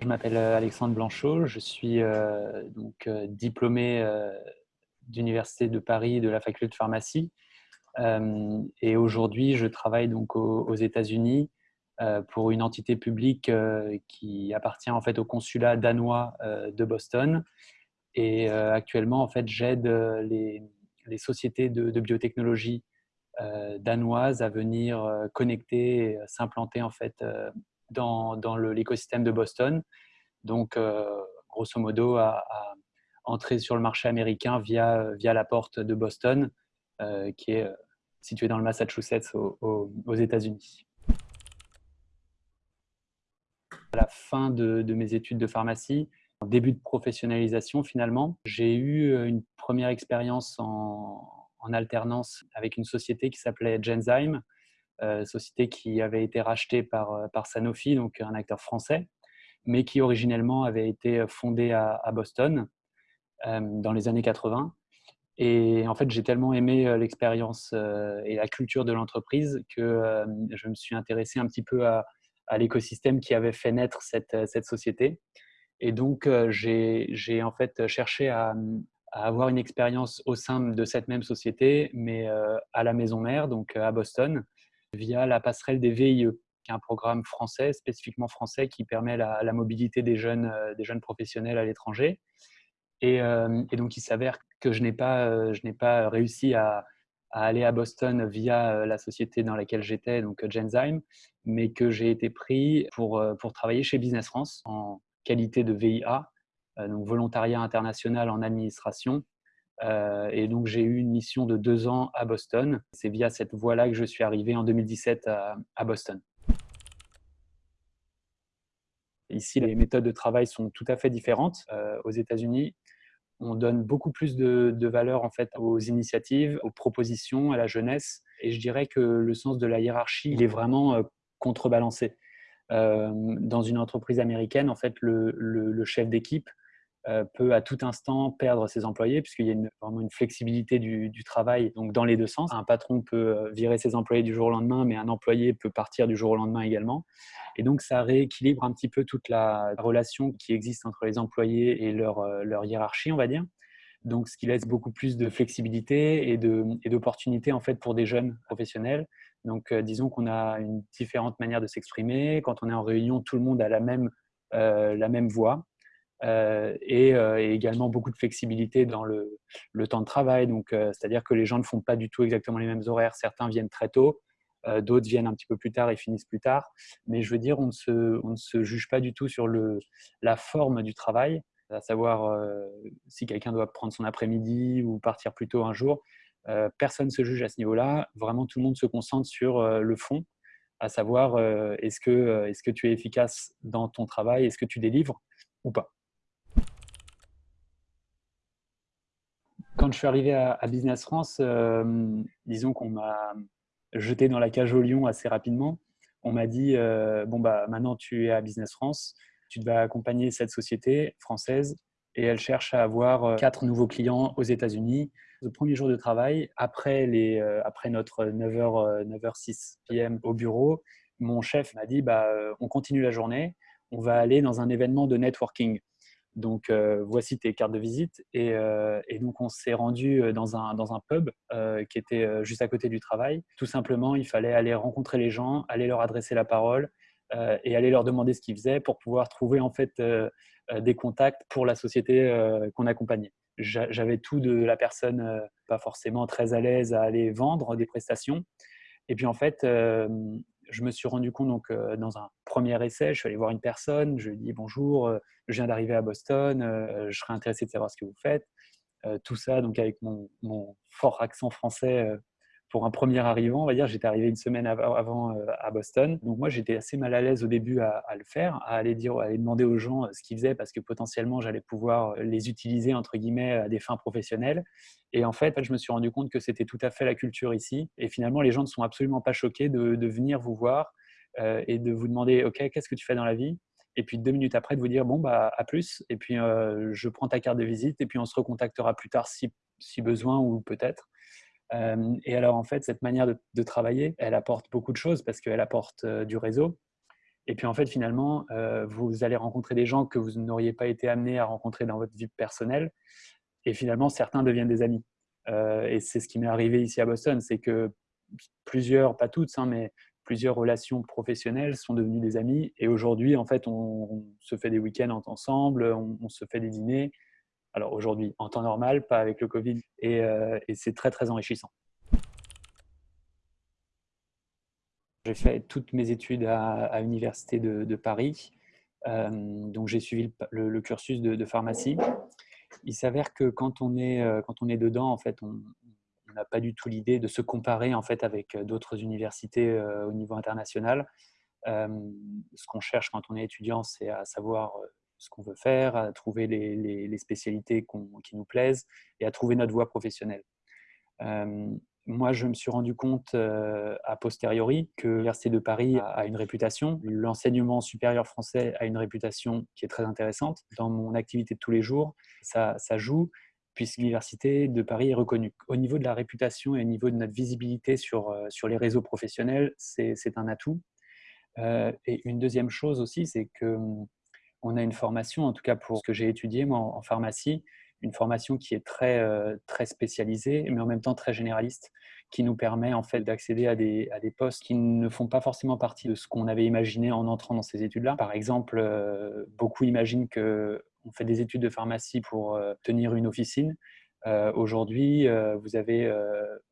Je m'appelle Alexandre Blanchot, je suis donc diplômé d'Université de Paris de la faculté de pharmacie. Et aujourd'hui je travaille donc aux, États-Unis pour une entité publique qui appartient en fait au consulat danois de Boston. Et actuellement en fait j'aide les, sociétés de, biotechnologie danoises à venir connecter, s'implanter en fait dans, l'écosystème de Boston. Donc, grosso modo, à, entrer sur le marché américain via, via la porte de Boston, qui est située dans le Massachusetts aux, États-Unis. À la fin de, mes études de pharmacie, début de professionnalisation finalement, j'ai eu une première expérience en, alternance avec une société qui s'appelait Genzyme, euh, société qui avait été rachetée par, euh, par Sanofi, donc un acteur français, mais qui originellement avait été fondée à, Boston euh, dans les années 80. Et en fait, j'ai tellement aimé l'expérience et la culture de l'entreprise que je me suis intéressé un petit peu à, l'écosystème qui avait fait naître cette, cette société. Et donc, j'ai en fait cherché à, à, avoir une expérience au sein de cette même société, mais à la maison mère, donc à Boston, via la passerelle des VIE, qui est un programme français, spécifiquement français, qui permet la, mobilité des jeunes, euh, des jeunes professionnels à l'étranger. Et, euh, donc, il s'avère que je n'ai pas, euh, pas réussi à, aller à Boston via la société dans laquelle j'étais, donc Genzyme, mais que j'ai été pris pour, pour travailler chez Business France en qualité de VIA, donc volontariat international en administration, et donc, j'ai eu une mission de deux ans à Boston. C'est via cette voie-là que je suis arrivé en 2017 à, Boston. Ici, les méthodes de travail sont tout à fait différentes. Euh, aux États-Unis, on donne beaucoup plus de, valeur en fait aux initiatives, aux propositions, à la jeunesse. Et je dirais que le sens de la hiérarchie, il est vraiment euh, contrebalancé. dans une entreprise américaine, en fait, le chef d'équipe euh, peut à tout instant perdre ses employés puisqu'il y a vraiment une flexibilité du, travail donc dans les deux sens. Un patron peut euh, virer ses employés du jour au lendemain, mais un employé peut partir du jour au lendemain également. Et donc ça rééquilibre un petit peu toute la relation qui existe entre les employés et leur, euh, hiérarchie, on va dire. Donc ce qui laisse beaucoup plus de flexibilité et d'opportunités en fait pour des jeunes professionnels. Donc disons qu'on a une différente manière de s'exprimer. Quand on est en réunion, tout le monde a la même, la même voix. Euh, euh, et, également beaucoup de flexibilité dans le, temps de travail. Euh, c'est-à-dire que les gens ne font pas du tout exactement les mêmes horaires. Certains viennent très tôt, d'autres viennent un petit peu plus tard et finissent plus tard. Mais je veux dire, on ne se, juge pas du tout sur la forme du travail, à savoir si quelqu'un doit prendre son après-midi ou partir plus tôt un jour. personne ne se juge à ce niveau-là. Vraiment, tout le monde se concentre sur le fond, à savoir est-ce que, est -ce que tu es efficace dans ton travail, est-ce que tu délivres ou pas? Quand je suis arrivé à, Business France, euh, disons qu'on m'a jeté dans la cage au lion assez rapidement. On m'a dit euh, bon bah maintenant tu es à Business France, tu vas accompagner cette société française et elle cherche à avoir euh, quatre nouveaux clients aux États-Unis. Le premier jour de travail, après, les, après notre 9h, 9h06 p.m. au bureau, mon chef m'a dit bah, on continue la journée, on va aller dans un événement de networking. Donc, euh, voici tes cartes de visite. Et, euh, donc, on s'est rendu euh, dans un, dans un pub qui était juste à côté du travail. Tout simplement, il fallait aller rencontrer les gens, aller leur adresser la parole et aller leur demander ce qu'ils faisaient pour pouvoir trouver en fait des contacts pour la société qu'on accompagnait. J'avais tout de la personne pas forcément très à l'aise à aller vendre des prestations. Et puis, en fait, je me suis rendu compte donc, euh, dans un premier essai, je suis allé voir une personne, je lui ai dit bonjour, euh, je viens d'arriver à Boston, euh, je serais intéressé de savoir ce que vous faites. tout ça donc avec mon, mon fort accent français pour un premier arrivant, on va dire, j'étais arrivé une semaine avant euh, à Boston. Donc moi, j'étais assez mal à l'aise au début à, le faire, à aller dire, à aller demander aux gens euh, ce qu'ils faisaient parce que potentiellement, j'allais pouvoir euh, les utiliser entre guillemets à des fins professionnelles. Et en fait, je me suis rendu compte que c'était tout à fait la culture ici. Et finalement, les gens ne sont absolument pas choqués de, venir vous voir et de vous demander, ok, qu'est-ce que tu fais dans la vie? Et puis deux minutes après de vous dire bon bah à plus et puis je prends ta carte de visite et puis on se recontactera plus tard si, si besoin ou peut-être euh, et alors, en fait, cette manière de, travailler, elle apporte beaucoup de choses parce qu'elle apporte euh, du réseau. Et puis en fait, finalement, vous allez rencontrer des gens que vous n'auriez pas été amené à rencontrer dans votre vie personnelle. Et finalement, certains deviennent des amis. et c'est ce qui m'est arrivé ici à Boston, c'est que plusieurs, pas toutes, hein, mais plusieurs relations professionnelles sont devenues des amis. Et aujourd'hui, en fait, on, se fait des week-ends ensemble, on, se fait des dîners. Alors aujourd'hui, en temps normal, pas avec le Covid. Et, et c'est très, très enrichissant. J'ai fait toutes mes études à, l'Université de, Paris. Euh, donc, j'ai suivi le, cursus de, pharmacie. Il s'avère que quand on, est, euh, quand on est dedans, en fait, on n'a pas du tout l'idée de se comparer en fait, avec d'autres universités euh, au niveau international. ce qu'on cherche quand on est étudiant, c'est à savoir ce qu'on veut faire, à trouver les, spécialités qui nous plaisent et à trouver notre voie professionnelle moi, je me suis rendu compte euh, a posteriori que l'Université de Paris a une réputation, l'enseignement supérieur français a une réputation qui est très intéressante. Dans mon activité de tous les jours, ça, joue puisque l'Université de Paris est reconnue. Au niveau de la réputation et au niveau de notre visibilité sur, euh, les réseaux professionnels, c'est un atout. Euh, et une deuxième chose aussi, c'est qu'on hum, a une formation, en tout cas pour ce que j'ai étudié moi en pharmacie, une formation qui est très, euh, très spécialisée, mais en même temps très généraliste, qui nous permet en fait d'accéder à des, à des postes qui ne font pas forcément partie de ce qu'on avait imaginé en entrant dans ces études-là. Par exemple, euh, beaucoup imaginent qu'on fait des études de pharmacie pour euh, tenir une officine. Aujourd'hui, vous avez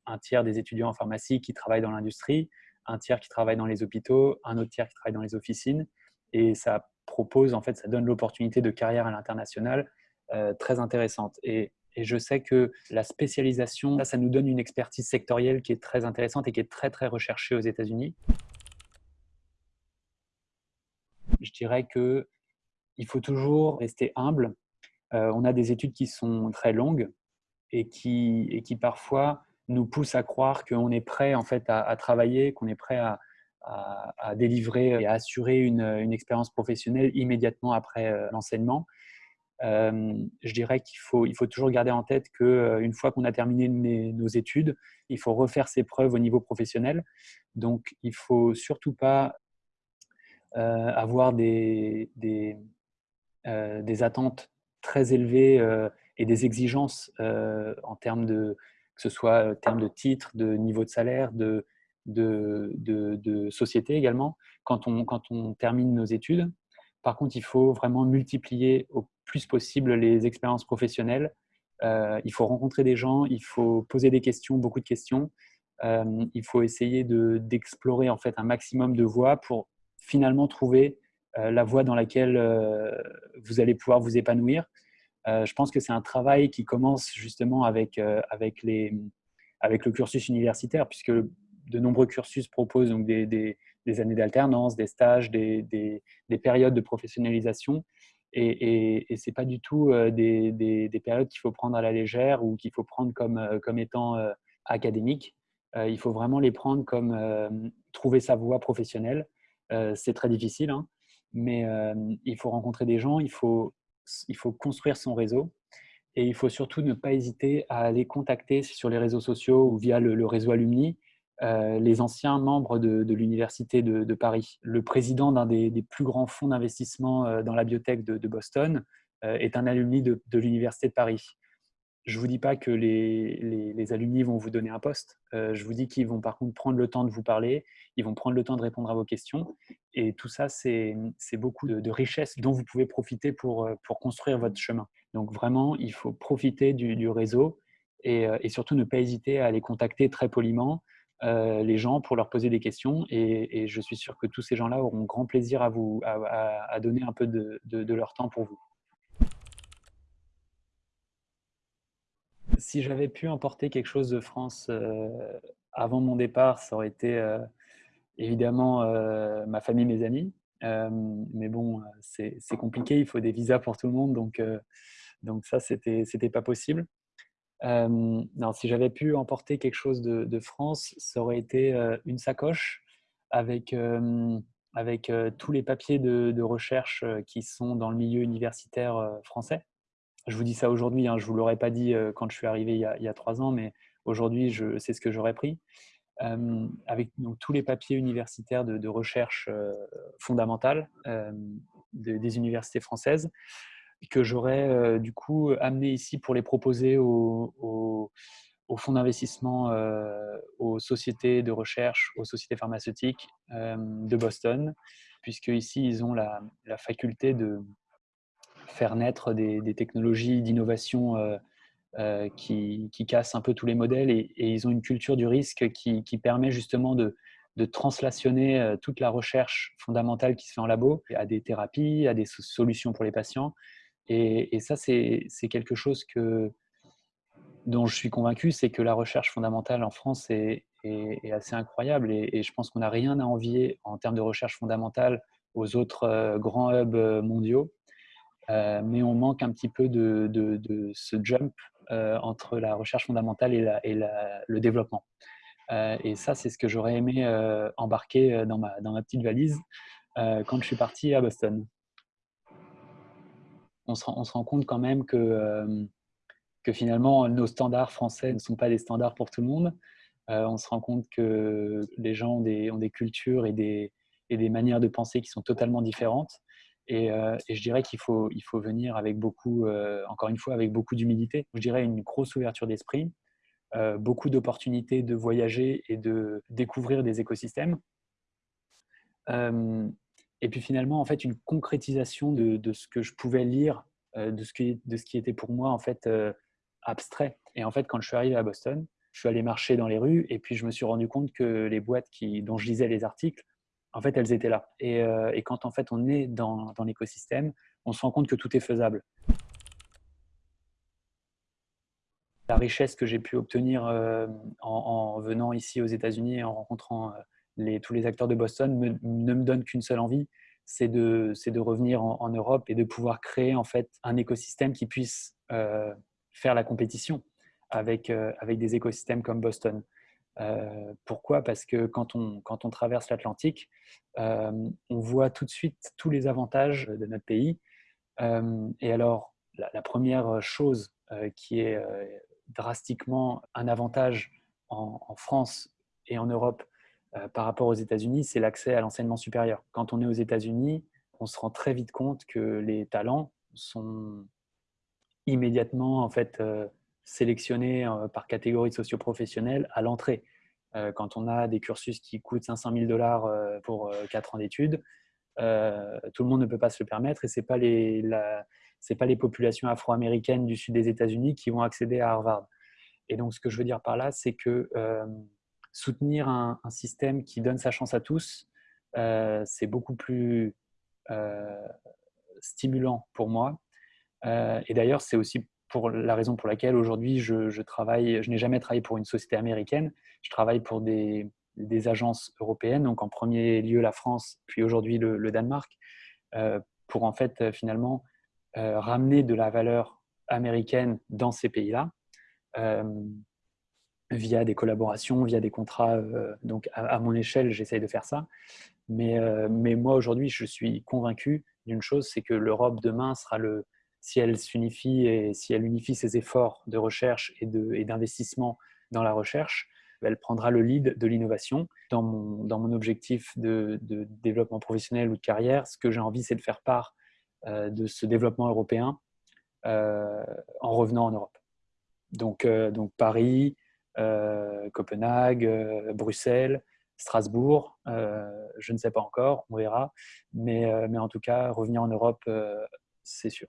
un tiers des étudiants en pharmacie qui travaillent dans l'industrie, un tiers qui travaille dans les hôpitaux, un autre tiers qui travaille dans les officines, et ça propose en fait, ça donne l'opportunité de carrière à l'international euh, très intéressante. Et, je sais que la spécialisation, ça nous donne une expertise sectorielle qui est très intéressante et qui est très, très recherchée aux États-Unis. Je dirais que il faut toujours rester humble. Euh, on a des études qui sont très longues et qui, et qui parfois nous poussent à croire qu'on est prêt en fait à, travailler, qu'on est prêt à, à, délivrer et à assurer une, expérience professionnelle immédiatement après euh, l'enseignement je dirais qu'il faut, toujours garder en tête qu'une fois qu'on a terminé nos études, il faut refaire ses preuves au niveau professionnel. Donc, il ne faut surtout pas avoir des, des, des, attentes très élevées et des exigences en termes de, que ce soit en termes de titre, de niveau de salaire, de, de, société également, quand on, quand on termine nos études. Par contre, il faut vraiment multiplier au plus possible les expériences professionnelles. Euh, il faut rencontrer des gens, il faut poser des questions, beaucoup de questions. Euh, il faut essayer d'explorer en fait un maximum de voies pour finalement trouver euh, la voie dans laquelle vous allez pouvoir vous épanouir. je pense que c'est un travail qui commence justement avec, avec, les, avec le cursus universitaire, puisque de nombreux cursus proposent donc des, années d'alternance, des stages, des, des, périodes de professionnalisation. Et, et, ce n'est pas du tout euh, des, des, périodes qu'il faut prendre à la légère ou qu'il faut prendre comme, euh, comme étant euh, académiques. il faut vraiment les prendre comme trouver sa voie professionnelle. c'est très difficile, hein, mais il faut rencontrer des gens, il faut, il faut construire son réseau. Et il faut surtout ne pas hésiter à aller contacter sur les réseaux sociaux ou via le réseau Alumni euh, les anciens membres de, l'Université de, Paris. Le président d'un des, plus grands fonds d'investissement euh, dans la biotech de, Boston euh, est un alumni de, l'Université de Paris. Je ne vous dis pas que les, les, alumni vont vous donner un poste. je vous dis qu'ils vont par contre prendre le temps de vous parler, ils vont prendre le temps de répondre à vos questions. Et tout ça, c'est beaucoup de, richesses dont vous pouvez profiter pour, pour construire votre chemin. Donc vraiment, il faut profiter du, réseau et, et, surtout ne pas hésiter à les contacter très poliment. Euh, les gens pour leur poser des questions et, je suis sûr que tous ces gens-là auront grand plaisir à vous à, donner un peu de, leur temps pour vous. Si j'avais pu emporter quelque chose de France euh, avant mon départ, ça aurait été euh, évidemment ma famille, mes amis. mais bon, c'est compliqué, il faut des visas pour tout le monde, donc, donc ça, c'était pas possible non, si j'avais pu emporter quelque chose de, France, ça aurait été une sacoche avec, avec tous les papiers de, recherche qui sont dans le milieu universitaire français. Je vous dis ça aujourd'hui, hein, je ne vous l'aurais pas dit quand je suis arrivé il y a, trois ans, mais aujourd'hui, c'est ce que j'aurais pris. avec tous les papiers universitaires de, recherche fondamentale des universités françaises que j'aurais du coup amené ici pour les proposer aux, fonds d'investissement, aux sociétés de recherche, aux sociétés pharmaceutiques de Boston, puisque ici ils ont la, faculté de faire naître des, technologies d'innovation qui, cassent un peu tous les modèles et, ils ont une culture du risque qui, permet justement de, translationner toute la recherche fondamentale qui se fait en labo à des thérapies, à des solutions pour les patients et, ça, c'est quelque chose dont je suis convaincu, c'est que la recherche fondamentale en France est, assez incroyable et, je pense qu'on n'a rien à envier en termes de recherche fondamentale aux autres euh, grands hubs euh, mondiaux. Euh, mais on manque un petit peu de, ce jump entre la recherche fondamentale et le développement. et ça, c'est ce que j'aurais aimé embarquer dans ma, dans ma petite valise quand je suis parti à Boston on se, rend, compte quand même que, euh, que finalement, nos standards français ne sont pas des standards pour tout le monde. Euh, on se rend compte que les gens ont des, cultures et des, manières de penser qui sont totalement différentes. Et, euh, je dirais qu'il faut, il faut venir avec beaucoup, encore une fois, avec beaucoup d'humilité. Je dirais une grosse ouverture d'esprit, beaucoup d'opportunités de voyager et de découvrir des écosystèmes. Et puis finalement, en fait, une concrétisation de, ce que je pouvais lire, euh, de, ce qui, de ce qui était pour moi en fait euh, abstrait. Et en fait, quand je suis arrivé à Boston, je suis allé marcher dans les rues et puis je me suis rendu compte que les boîtes dont je lisais les articles, en fait, elles étaient là. Et, euh, et quand en fait on est dans, dans l'écosystème, on se rend compte que tout est faisable. La richesse que j'ai pu obtenir en, en, venant ici aux États-Unis et en rencontrant tous les acteurs de Boston ne me donnent qu'une seule envie, c'est de, revenir en, Europe et de pouvoir créer en fait un écosystème qui puisse euh, faire la compétition avec, euh, avec des écosystèmes comme Boston. Euh, pourquoi? Parce que quand on, quand on traverse l'Atlantique, on voit tout de suite tous les avantages de notre pays. et alors, la, première chose qui est drastiquement un avantage en, France et en Europe par rapport aux États-Unis, c'est l'accès à l'enseignement supérieur. Quand on est aux États-Unis, on se rend très vite compte que les talents sont immédiatement en fait euh, sélectionnés euh, par catégorie socio-professionnelle à l'entrée. Quand on a des cursus qui coûtent 500 000 dollars pour 4 ans d'études, tout le monde ne peut pas se le permettre et ce n'est pas, les, pas les populations afro-américaines du sud des États-Unis qui vont accéder à Harvard. Et donc, ce que je veux dire par là, c'est que soutenir un, système qui donne sa chance à tous, euh, c'est beaucoup plus euh, stimulant pour moi. Euh, et d'ailleurs, c'est aussi pour la raison pour laquelle aujourd'hui je, travaille, je n'ai jamais travaillé pour une société américaine, je travaille pour des, agences européennes, donc en premier lieu la France, puis aujourd'hui le, Danemark, pour en fait finalement ramener de la valeur américaine dans ces pays-là via des collaborations, via des contrats. Euh, donc, à, mon échelle, j'essaye de faire ça. Mais, euh, mais moi, aujourd'hui, je suis convaincu d'une chose, c'est que l'Europe demain sera le, si elle s'unifie et si elle unifie ses efforts de recherche et d'investissement dans la recherche, elle prendra le lead de l'innovation. Dans mon, dans mon objectif de, développement professionnel ou de carrière, ce que j'ai envie, c'est de faire part euh, de ce développement européen en revenant en Europe. Donc, donc Paris, Copenhague, euh, Bruxelles, Strasbourg, euh, je ne sais pas encore, on verra. Mais, mais en tout cas, revenir en Europe, c'est sûr.